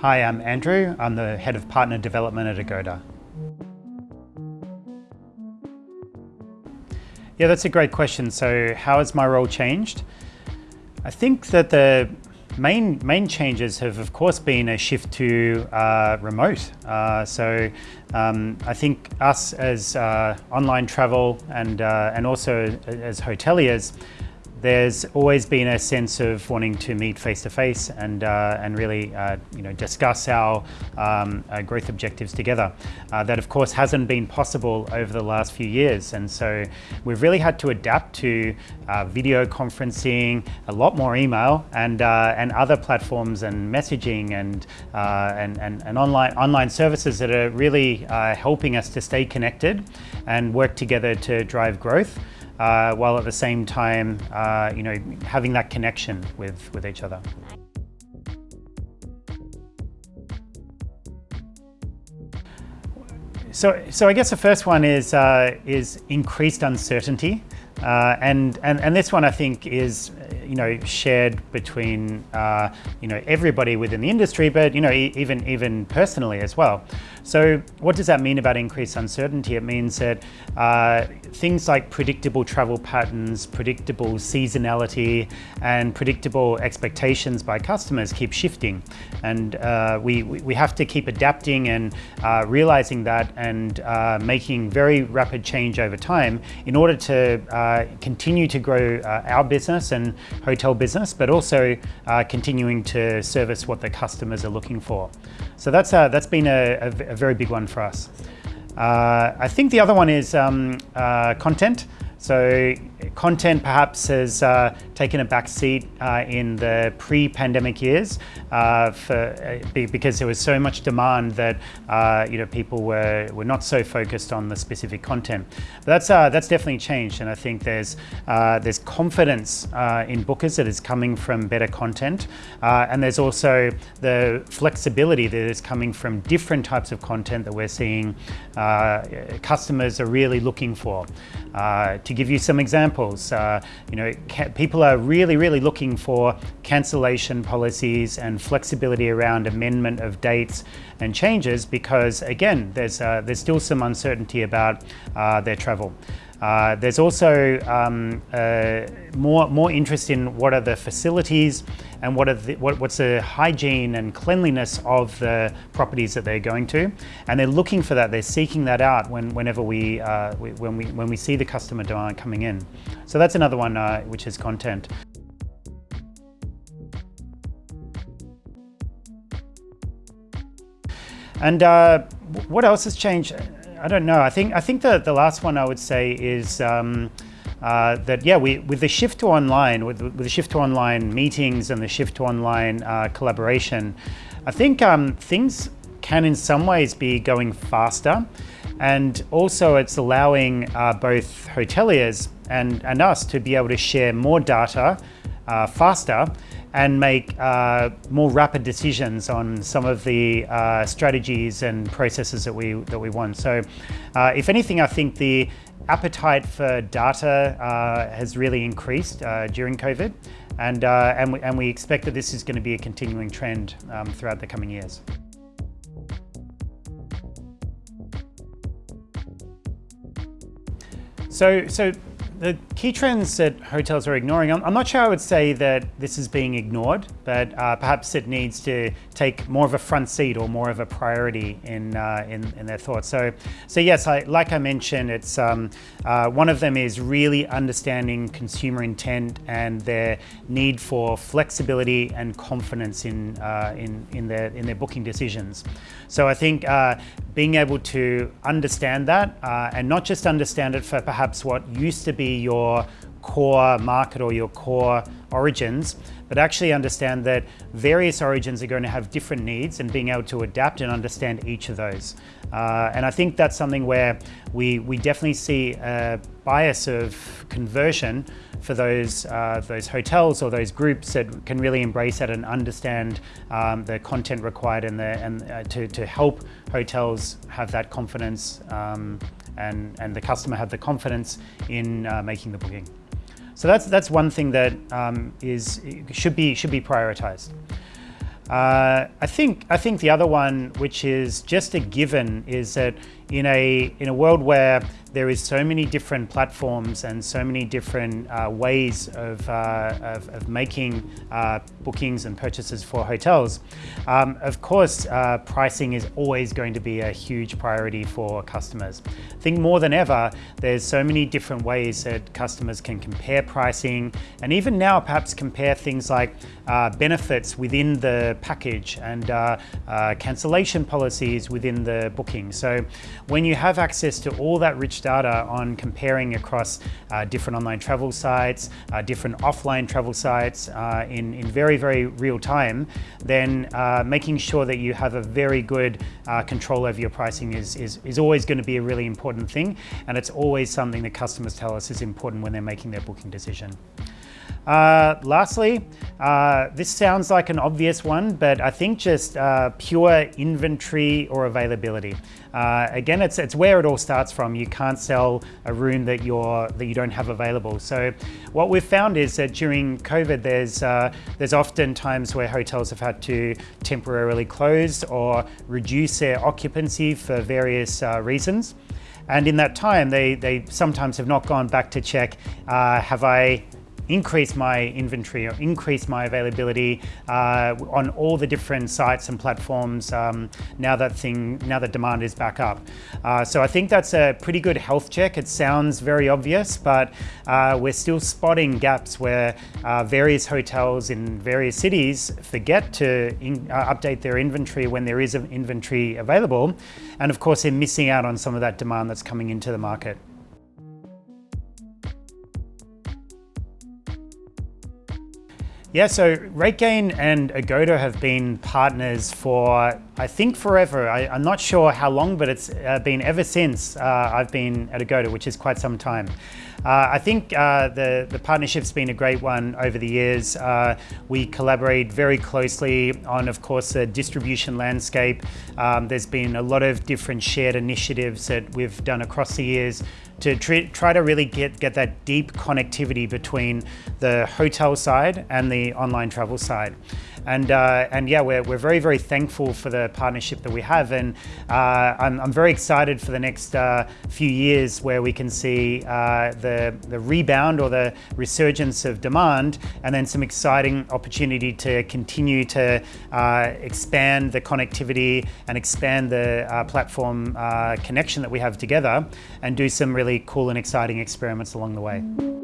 Hi, I'm Andrew. I'm the Head of Partner Development at Agoda. Yeah, that's a great question. So how has my role changed? I think that the main main changes have of course been a shift to uh, remote. Uh, so um, I think us as uh, online travel and, uh, and also as hoteliers, there's always been a sense of wanting to meet face to face and uh, and really uh, you know discuss our um, uh, growth objectives together. Uh, that of course hasn't been possible over the last few years, and so we've really had to adapt to uh, video conferencing, a lot more email, and uh, and other platforms and messaging and and, and and online online services that are really helping us to stay connected and work together to drive growth uh, while at the same time, uh, you know, having that connection with, with each other. So, so I guess the first one is, uh, is increased uncertainty. Uh, and, and, and this one I think is you know, shared between, uh, you know, everybody within the industry, but, you know, e even, even personally as well. So what does that mean about increased uncertainty? It means that uh, things like predictable travel patterns, predictable seasonality, and predictable expectations by customers keep shifting. And uh, we, we have to keep adapting and uh, realizing that and uh, making very rapid change over time in order to uh, continue to grow uh, our business and hotel business, but also continuing to service what the customers are looking for. So that's, that's been a, a, a, very big one for us. Uh, I think the other one is um, uh, content. So content perhaps has uh, taken a back seat uh, in the pre-pandemic years uh, for, uh, because there was so much demand that uh, you know people were, were not so focused on the specific content. But that's, that's definitely changed and I think there's, there's confidence in bookers that is coming from better content and there's also the flexibility that is coming from different types of content that we're seeing customers are really looking for. to give you some examples, you know, people are really, really looking for cancellation policies and flexibility around amendment of dates and changes because, again, there's, uh, there's still some uncertainty about uh, their travel. Uh, there's also um, uh, more, more interest in what are the facilities and what are the, what, what's the hygiene and cleanliness of the properties that they're going to. And they're looking for that, they're seeking that out when, whenever we, uh, we, when, we, when we see the customer demand coming in. So that's another one uh, which is content. And uh, what else has changed? I don't know. I think I think the the last one I would say is. Um, uh, that yeah, we with the shift to online, with, with, the shift to online meetings and the shift to online uh, collaboration, I think um, things can in some ways be going faster, and also it's allowing uh, both hoteliers and and us to be able to share more data uh, faster and make uh, more rapid decisions on some of the uh, strategies and processes that we that we want. So, uh, if anything, I think the appetite for data uh, has really increased uh, during COVID, and uh, and we, and we expect that this is going to be a continuing trend um, throughout the coming years. So, so the key trends that hotels are ignoring, I'm, I'm, not sure I would say that this is being ignored, but uh, perhaps it needs to take more of a front seat or more of a priority in, uh, in, in, their thoughts. So, so yes, I, like I mentioned, it's um, uh, one of them is really understanding consumer intent and their need for flexibility and confidence in, uh, in, in, their, in their booking decisions. So I think uh, being able to understand that uh, and not just understand it for perhaps what used to be your core market or your core origins, but actually understand that various origins are going to have different needs and being able to adapt and understand each of those. Uh, and I think that's something where we, we definitely see a bias of conversion for those, uh, those hotels or those groups that can really embrace that and understand um, the content required and, the, and uh, to, to help hotels have that confidence um, and, and the customer have the confidence in uh, making the booking. So that's, that's one thing that um, is, should, be, should be prioritized. Uh, I think I think the other one, which is just a given, is that in a in a world where there is so many different platforms and so many different uh, ways of, uh, of, of, making uh, bookings and purchases for hotels. Um, of course, uh, pricing is always going to be a huge priority for customers. I think more than ever, there's so many different ways that customers can compare pricing and even now perhaps compare things like uh, benefits within the package and uh, cancellation policies within the booking. So when you have access to all that rich data on comparing across uh, different online travel sites, uh, different offline travel sites uh, in, in very, very real time, then uh, making sure that you have a very good uh, control over your pricing is, is, is always going to be a really important thing. And it's always something that customers tell us is important when they're making their booking decision. Uh, lastly, uh, this sounds like an obvious one, but I think just uh, pure inventory or availability. Uh, again, it's, it's where it all starts from. You can't sell a room that, you're, that you don't have available. So what we've found is that during COVID, there's, uh, there's often times where hotels have had to temporarily close or reduce their occupancy for various uh, reasons. And in that time, they, they sometimes have not gone back to check, have I increase my inventory or increase my availability uh, on all the different sites and platforms um, now that thing now that demand is back up. Uh, so I think that's a pretty good health check. It sounds very obvious, but uh, we're still spotting gaps where uh, various hotels in various cities forget to in, uh, update their inventory when there is an inventory available. And of course, they're missing out on some of that demand that's coming into the market. Yeah, so RateGain and Agoda have been partners for, I think, forever. I, am not sure how long, but it's uh, been ever since uh, I've been at Agoda, which is quite some time. Uh, I think uh, the, the partnership's been a great one over the years. Uh, we collaborate very closely on, of course, the distribution landscape. Um, there's been a lot of different shared initiatives that we've done across the years to try to really get, get that deep connectivity between the hotel side and the online travel side. And, uh, and yeah, we're, we're very, very thankful for the partnership that we have. And uh, I'm, I'm very excited for the next uh, few years where we can see uh, the, the rebound or the resurgence of demand and then some exciting opportunity to continue to uh, expand the connectivity and expand the uh, platform connection that we have together and do some really cool and exciting experiments along the way.